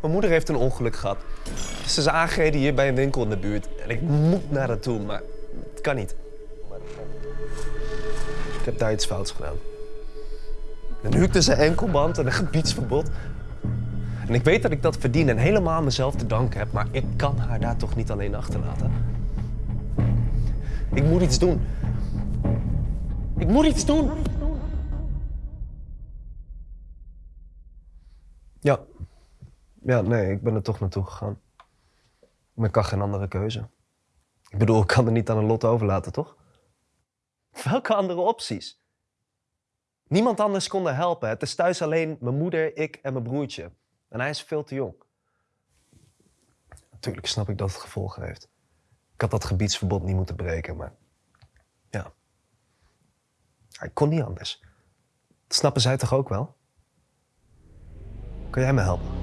Mijn moeder heeft een ongeluk gehad. Ze is aangereden hier bij een winkel in de buurt. En ik moet naar haar toe, maar het kan niet. Ik heb daar iets fouts gedaan. Een huuk tussen enkelband en een gebiedsverbod. En ik weet dat ik dat verdien en helemaal mezelf te danken heb, maar ik kan haar daar toch niet alleen achterlaten. Ik moet iets doen. Ik moet iets doen. Ja. Ja, nee, ik ben er toch naartoe gegaan. Maar ik kan geen andere keuze. Ik bedoel, ik kan er niet aan een lot overlaten, toch? Welke andere opties? Niemand anders kon helpen. Het is thuis alleen mijn moeder, ik en mijn broertje. En hij is veel te jong. Natuurlijk snap ik dat het gevolgen heeft. Ik had dat gebiedsverbod niet moeten breken, maar ja. Ik kon niet anders. Snappen zij toch ook wel? Kan jij me helpen?